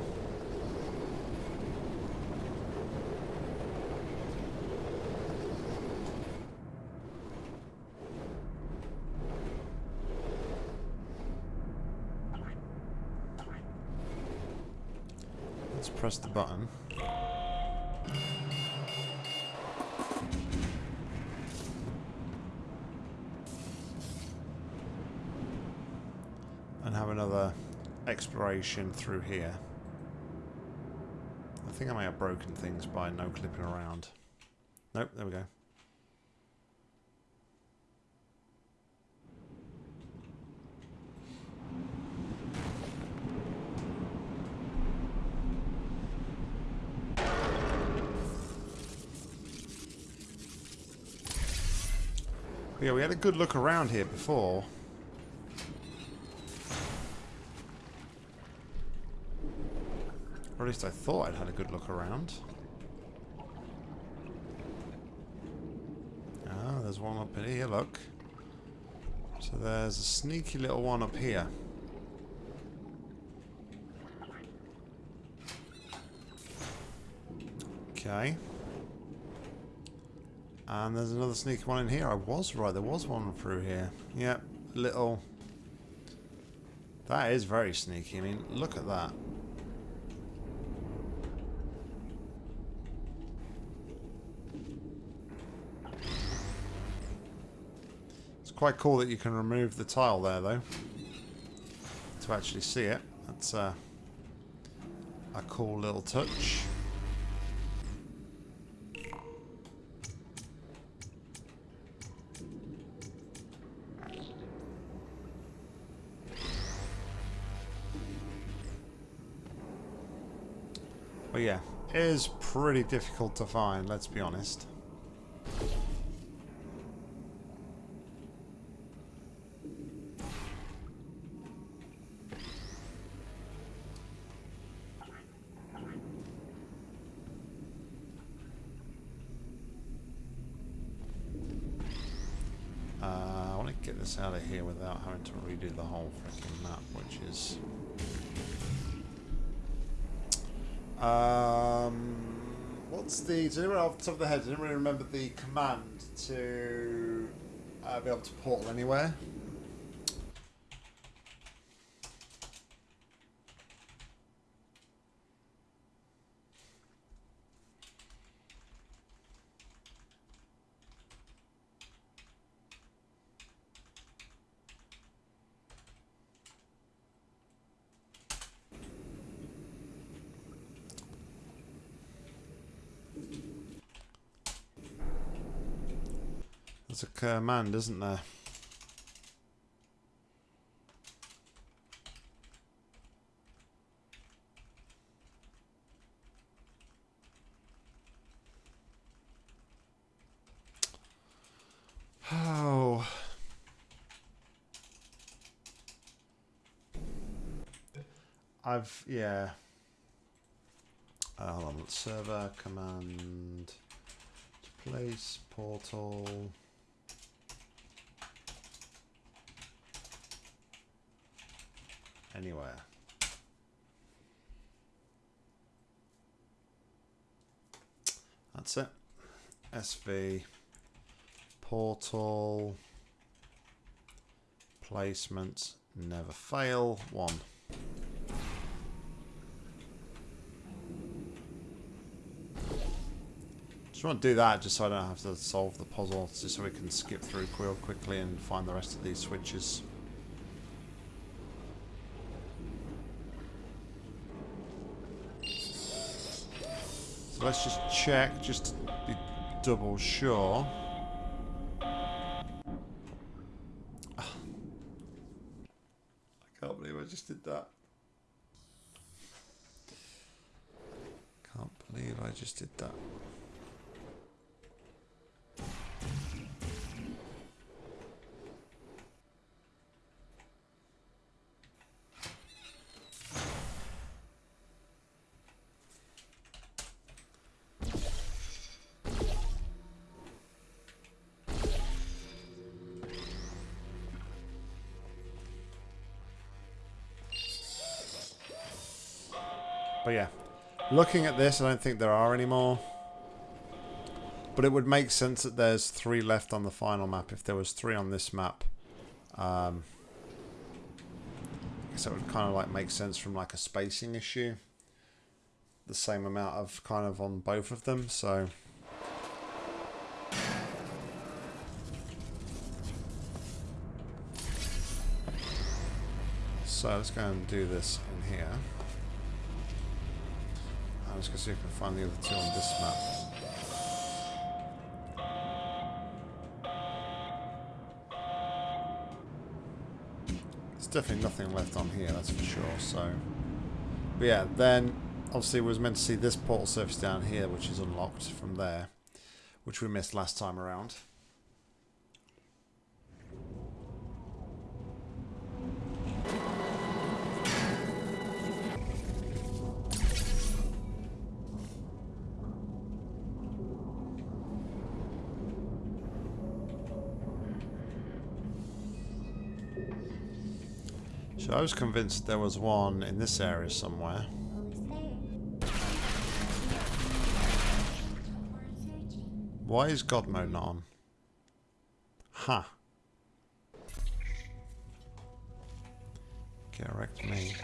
Let's press the button. And have another exploration through here. I think I may have broken things by no clipping around. Nope, there we go. Had a good look around here before. Or at least I thought I'd had a good look around. Ah, there's one up here, look. So there's a sneaky little one up here. Okay. And there's another sneaky one in here. I was right, there was one through here. Yep, little... That is very sneaky. I mean, look at that. It's quite cool that you can remove the tile there, though. To actually see it. That's uh, a cool little touch. But yeah, it is pretty difficult to find, let's be honest. Uh, I want to get this out of here without having to redo the whole freaking map, which is Um, what's the? Do you remember off the top of the head? I didn't remember the command to uh, be able to portal anywhere. Command, isn't there? Oh. I've, yeah. Uh, hold on, server command to place portal. Anywhere. That's it. SV portal placement never fail one. Just want to do that just so I don't have to solve the puzzle, just so we can skip through real quickly and find the rest of these switches. Let's just check, just to be double sure. Ah. I can't believe I just did that. Can't believe I just did that. But yeah, looking at this, I don't think there are any more. But it would make sense that there's three left on the final map. If there was three on this map, um, I guess that would kind of like make sense from like a spacing issue. The same amount of kind of on both of them, so. So let's go and do this in here. I'm just going to see if I can find the other two on this map. There's definitely nothing left on here, that's for sure, so... But yeah, then obviously was meant to see this portal surface down here, which is unlocked from there, which we missed last time around. I was convinced there was one in this area somewhere. Why is God mode not on? Huh. Correct me.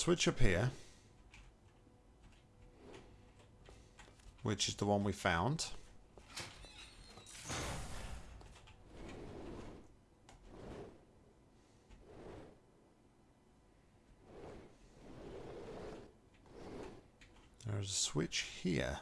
Switch up here. Which is the one we found. There's a switch here.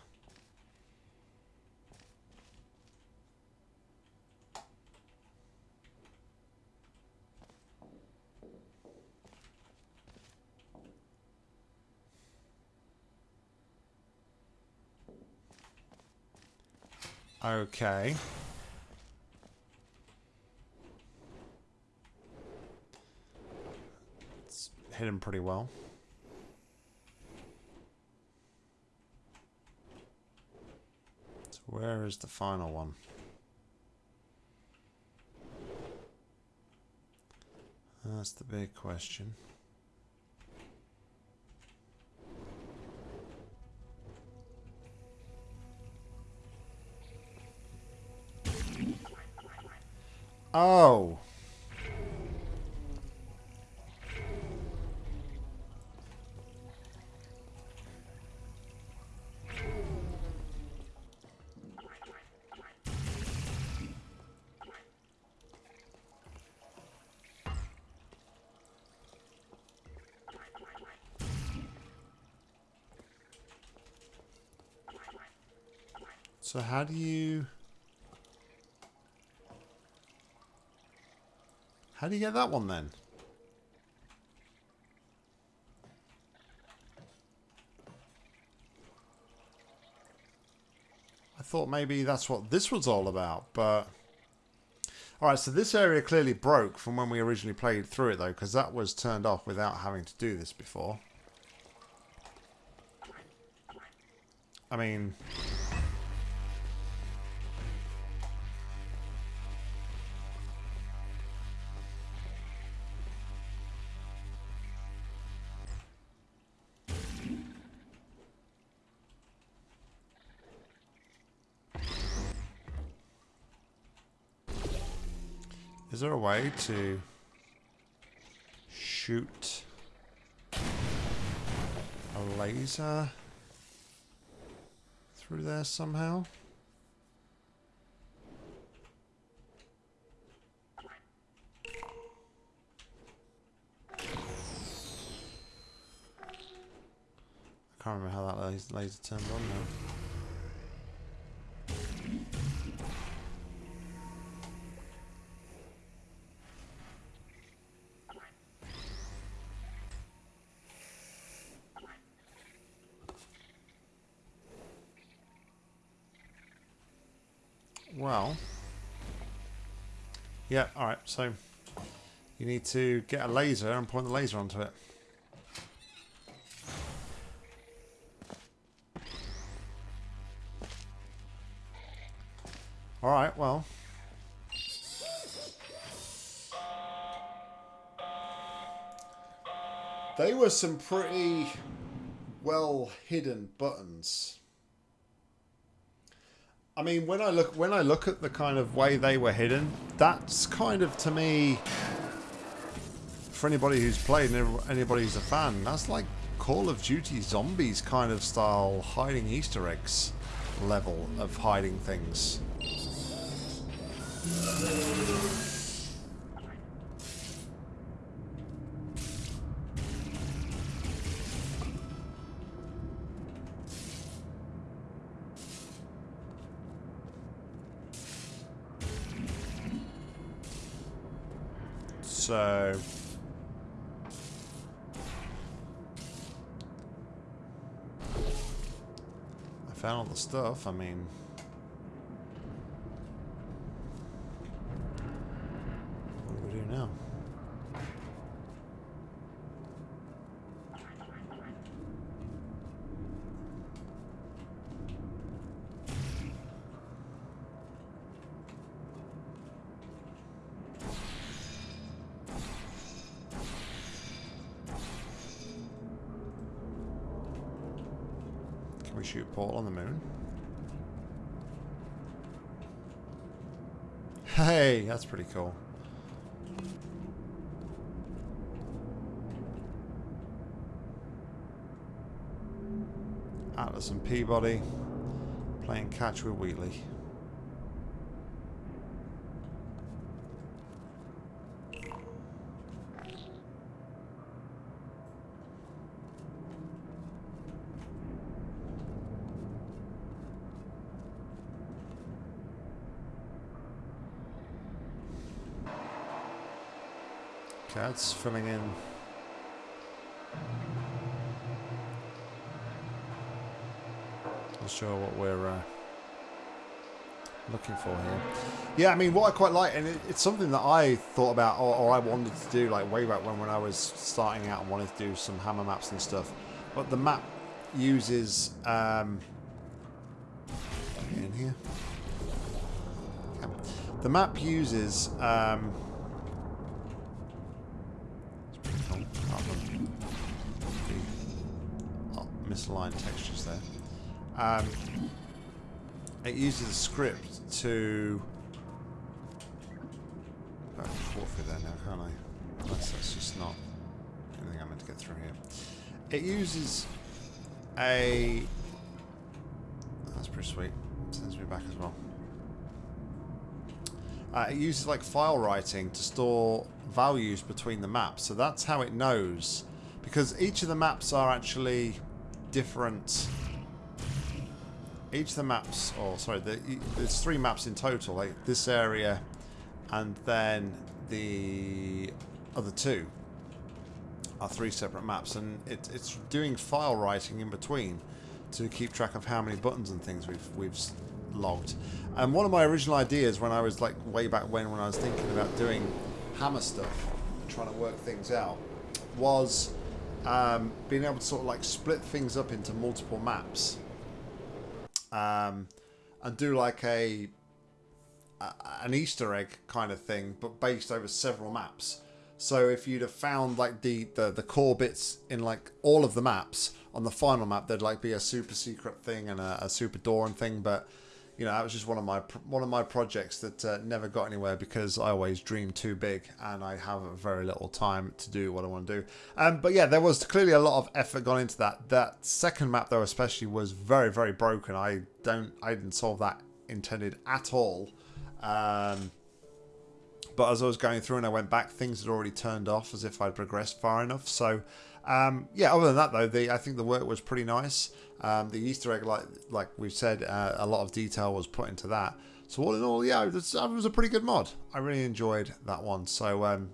Okay. It's hidden pretty well. So where is the final one? That's the big question. Oh. So how do you... How do you get that one then? I thought maybe that's what this was all about, but... Alright, so this area clearly broke from when we originally played through it, though, because that was turned off without having to do this before. I mean... way to shoot a laser through there somehow? I can't remember how that laser, laser turned on now. Well, yeah, alright, so you need to get a laser and point the laser onto it. Alright, well. They were some pretty well hidden buttons. I mean, when I look when I look at the kind of way they were hidden, that's kind of to me, for anybody who's played and anybody who's a fan, that's like Call of Duty Zombies kind of style hiding Easter eggs level of hiding things. So... I found all the stuff, I mean... What do we do now? Can we shoot a portal on the moon? Hey, that's pretty cool. Atlas and P-body playing catch with Wheatley. That's filling in. Not sure what we're uh, looking for here. Yeah, I mean, what I quite like, and it, it's something that I thought about, or, or I wanted to do, like way back when when I was starting out and wanted to do some hammer maps and stuff. But the map uses um, in here. The map uses. Um, it's pretty cool. Apart from the, oh, misaligned textures there. Um, it uses a script to. I can forfeit there now, can't I? Unless that's just not anything I'm meant to get through here. It uses a. That's pretty sweet. Sends me back as well. Uh, it uses like file writing to store values between the maps. So that's how it knows. Because each of the maps are actually different each of the maps, or sorry, the, there's three maps in total, like this area and then the other two are three separate maps, and it, it's doing file writing in between to keep track of how many buttons and things we've we've logged. And one of my original ideas when I was like way back when, when I was thinking about doing hammer stuff, trying to work things out, was um, being able to sort of like split things up into multiple maps, um, and do like a a- an Easter egg kind of thing, but based over several maps. So if you'd have found like the, the the core bits in like all of the maps on the final map, there'd like be a super secret thing and a, a super door and thing. But you know that was just one of my one of my projects that uh, never got anywhere because I always dream too big and I have very little time to do what I want to do. Um, but yeah, there was clearly a lot of effort gone into that. That second map though, especially, was very very broken. I don't I didn't solve that intended at all. Um, but as I was going through and I went back, things had already turned off as if I'd progressed far enough. So, um, yeah. Other than that, though, the I think the work was pretty nice. Um, the Easter egg, like like we've said, uh, a lot of detail was put into that. So all in all, yeah, it was, it was a pretty good mod. I really enjoyed that one. So um,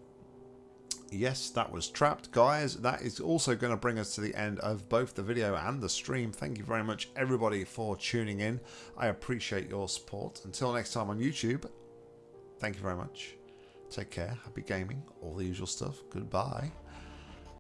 yes, that was Trapped, guys. That is also going to bring us to the end of both the video and the stream. Thank you very much, everybody, for tuning in. I appreciate your support. Until next time on YouTube, thank you very much. Take care. Happy gaming. All the usual stuff. Goodbye.